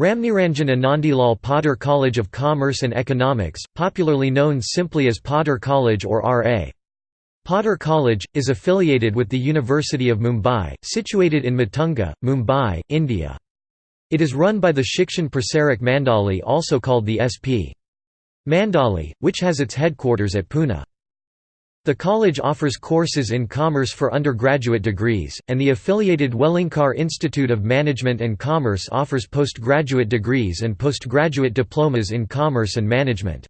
Ramniranjan Anandilal Podar College of Commerce and Economics, popularly known simply as Podar College or R.A. Podar College, is affiliated with the University of Mumbai, situated in Matunga, Mumbai, India. It is run by the Shikshan Prasarak Mandali also called the SP. Mandali, which has its headquarters at Pune. The college offers courses in commerce for undergraduate degrees, and the affiliated Welingkar Institute of Management and Commerce offers postgraduate degrees and postgraduate diplomas in commerce and management.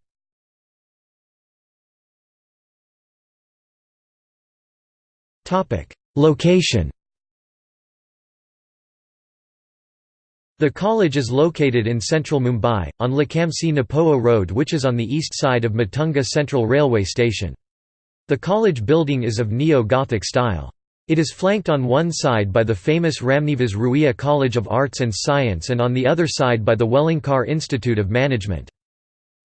Location The college is located in central Mumbai, on Lakhamsi Napoa Road which is on the east side of Matunga Central Railway Station. The college building is of Neo-Gothic style. It is flanked on one side by the famous Ramnivas Ruia College of Arts and Science and on the other side by the Welingkar Institute of Management.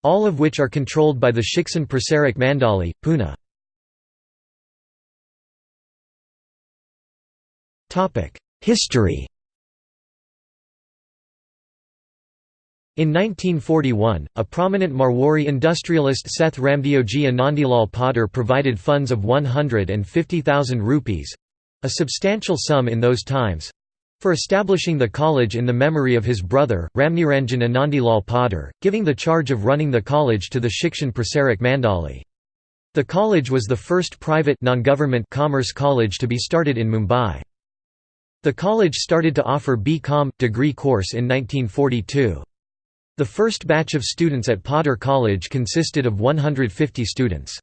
All of which are controlled by the Shikshan Prasarak Mandali, Pune. History In 1941, a prominent Marwari industrialist Seth Ramdeoji Anandilal Poddar provided funds of 150,000 rupees—a substantial sum in those times—for establishing the college in the memory of his brother, Ramniranjan Anandilal Poddar, giving the charge of running the college to the Shikshan Prasarak Mandali. The college was the first private non-government commerce college to be started in Mumbai. The college started to offer B.Com. degree course in 1942. The first batch of students at Podar College consisted of 150 students.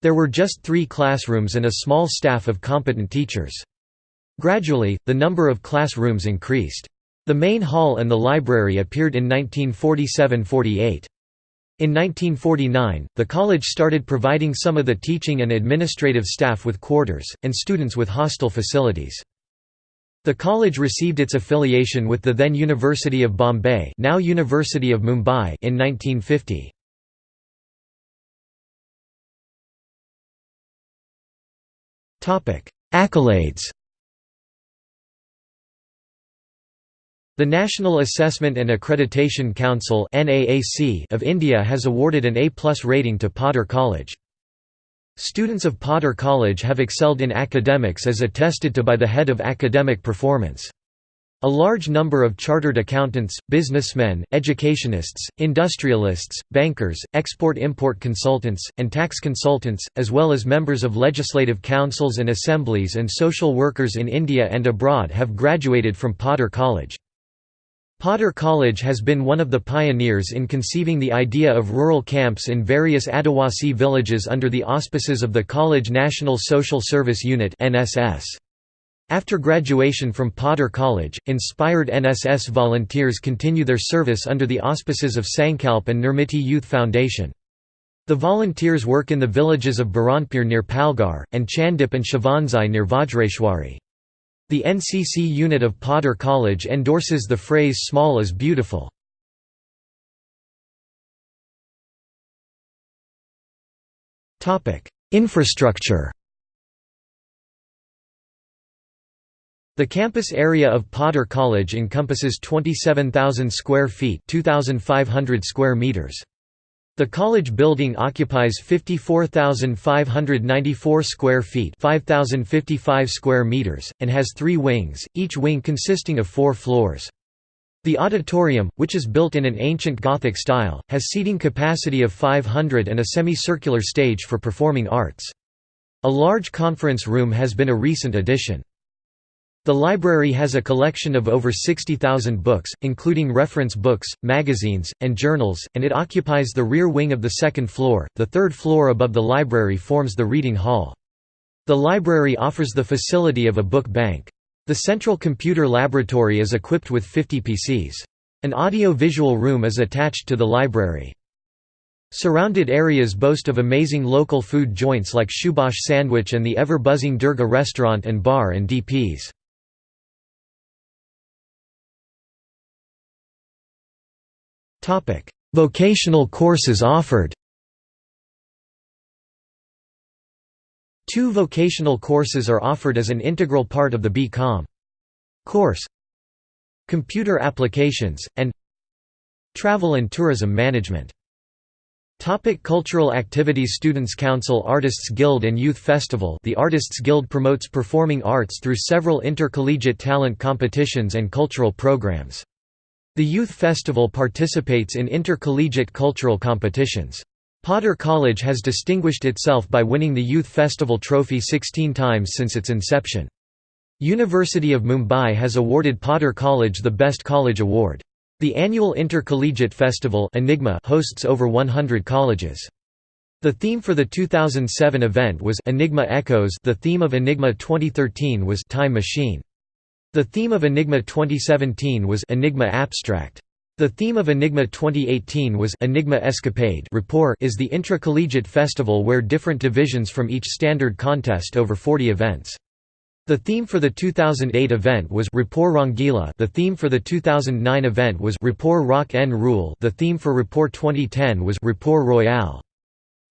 There were just three classrooms and a small staff of competent teachers. Gradually, the number of classrooms increased. The main hall and the library appeared in 1947–48. In 1949, the college started providing some of the teaching and administrative staff with quarters, and students with hostel facilities. The college received its affiliation with the then University of Bombay now University of Mumbai in 1950. Accolades The National Assessment and Accreditation Council of India has awarded an A-plus rating to Podar College. Students of Podar College have excelled in academics as attested to by the head of academic performance. A large number of chartered accountants, businessmen, educationists, industrialists, bankers, export-import consultants, and tax consultants, as well as members of legislative councils and assemblies and social workers in India and abroad have graduated from Podar College. Poddar College has been one of the pioneers in conceiving the idea of rural camps in various Adivasi villages under the auspices of the College National Social Service Unit After graduation from Podar College, inspired NSS volunteers continue their service under the auspices of Sankalp and Nirmiti Youth Foundation. The volunteers work in the villages of Baranpur near Palghar, and Chandip and Shavanzai near Vajreshwari. The NCC unit of Podar College endorses the phrase small is beautiful. Infrastructure The campus area of Podar College encompasses 27,000 square feet 2,500 square meters. The college building occupies 54,594 square feet 5,055 square meters, and has three wings, each wing consisting of four floors. The auditorium, which is built in an ancient Gothic style, has seating capacity of 500 and a semicircular stage for performing arts. A large conference room has been a recent addition. The library has a collection of over 60,000 books, including reference books, magazines, and journals, and it occupies the rear wing of the second floor. The third floor above the library forms the reading hall. The library offers the facility of a book bank. The central computer laboratory is equipped with 50 PCs. An audio-visual room is attached to the library. Surrounded areas boast of amazing local food joints like Shubash Sandwich and the ever-buzzing Durga restaurant and bar and DPs. Vocational courses offered Two vocational courses are offered as an integral part of the B.Com. course. computer applications, and travel and tourism management. Topic cultural activities Students' Council Artists Guild and Youth Festival The Artists Guild promotes performing arts through several intercollegiate talent competitions and cultural programs. The Youth Festival participates in intercollegiate cultural competitions. Podar College has distinguished itself by winning the Youth Festival trophy 16 times since its inception. University of Mumbai has awarded Podar College the Best College Award. The annual Intercollegiate Festival Enigma hosts over 100 colleges. The theme for the 2007 event was Enigma Echoes the theme of Enigma 2013 was Time Machine. The theme of Enigma 2017 was Enigma Abstract. The theme of Enigma 2018 was Enigma Escapade Rapport is the intracollegiate festival where different divisions from each standard contest over 40 events. The theme for the 2008 event was Rapport Rangila the theme for the 2009 event was Rapport Rock N Rule the theme for Rapport 2010 was Rapport Royale.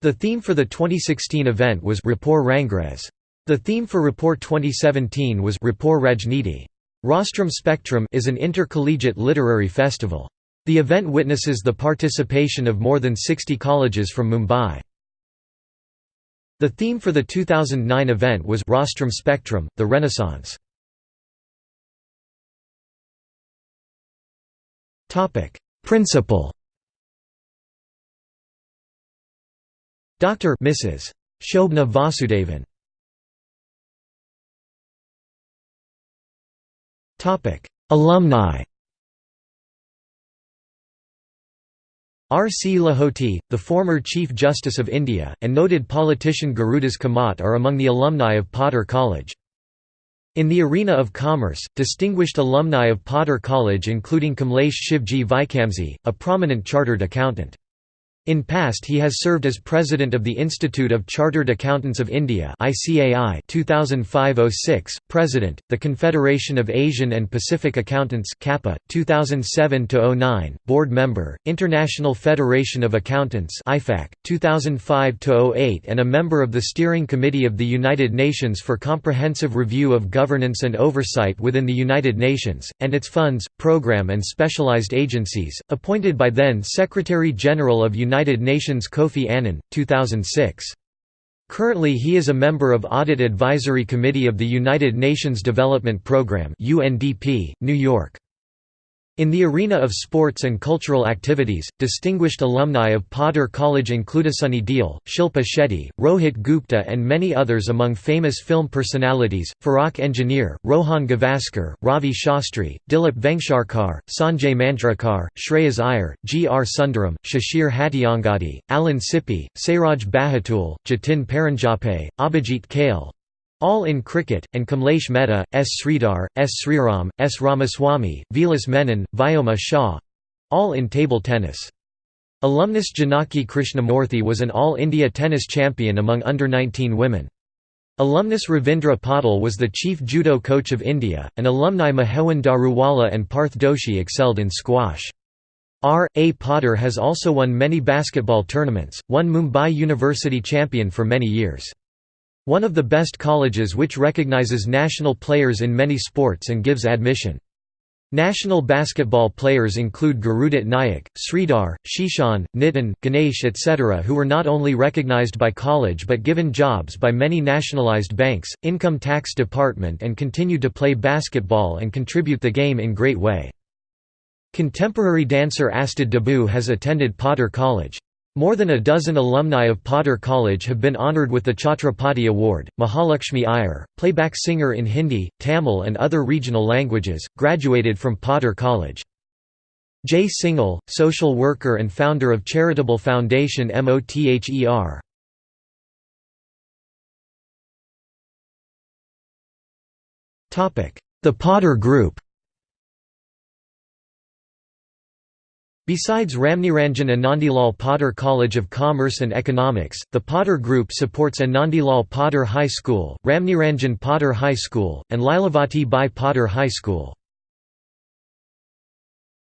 The theme for the 2016 event was Rapport Rangres. The theme for Rapport 2017 was Rapport Rajniti. Rostrum Spectrum is an intercollegiate literary festival. The event witnesses the participation of more than 60 colleges from Mumbai. The theme for the 2009 event was Rostrum Spectrum, the Renaissance. Principal Dr. Mrs. Shobana Vasudevan Alumni R. C. Lahoti, the former Chief Justice of India, and noted politician Gurudas Kamat are among the alumni of Podar College. In the arena of commerce, distinguished alumni of Podar College including Kamlesh Shivji Vikamsey, a prominent chartered accountant. In past he has served as president of the Institute of Chartered Accountants of India ICAI 2005-06, president, the Confederation of Asian and Pacific Accountants CAPA 2007-09, board member, International Federation of Accountants IFAC 2005-08 and a member of the Steering Committee of the United Nations for Comprehensive Review of Governance and Oversight within the United Nations and its funds, program and specialized agencies, appointed by then Secretary General of United United Nations Kofi Annan, 2006. Currently he is a member of Audit Advisory Committee of the United Nations Development Programme UNDP, New York. In the arena of sports and cultural activities, distinguished alumni of Podar College include Sunny Deol, Shilpa Shetty, Rohit Gupta and many others among famous film personalities, Farrokh Engineer, Rohan Gavaskar, Ravi Shastri, Dilip Vengsarkar, Sanjay Manjrekar, Shreyas Iyer, G. R. Sundaram, Shishir Hattangadi, Alan Sippy, Sairaj Bahutule, Jatin Paranjape, Abhijit Kale, all in cricket, and Kamlesh Mehta, S. Sridhar, S. Sriram, S. Ramaswamy, Vilas Menon, Vyoma Shah all in table tennis. Alumnus Janaki Krishnamurthy was an All India tennis champion among under-19 women. Alumnus Ravindra Patil was the chief judo coach of India, and alumni Mahewan Daruwala and Parth Doshi excelled in squash. R. A. Podar has also won many basketball tournaments, won Mumbai University champion for many years. One of the best colleges which recognizes national players in many sports and gives admission. National basketball players include Gurudit Nayak, Sridhar, Shishan, Nitin, Ganesh etc. who were not only recognized by college but given jobs by many nationalized banks, income tax department and continue to play basketball and contribute the game in great way. Contemporary dancer Astad Deboo has attended Podar College. More than a dozen alumni of Podar College have been honoured with the Chhatrapati Award. Mahalakshmi Iyer, playback singer in Hindi, Tamil, and other regional languages, graduated from Podar College. Jay Singhal, social worker and founder of charitable foundation MOTHER. The Potter Group Besides Ramniranjan Anandilal Podar College of Commerce and Economics, the Podar Group supports Anandilal Podar High School, Ramniranjan Podar High School, and Lilavati Bai Podar High School.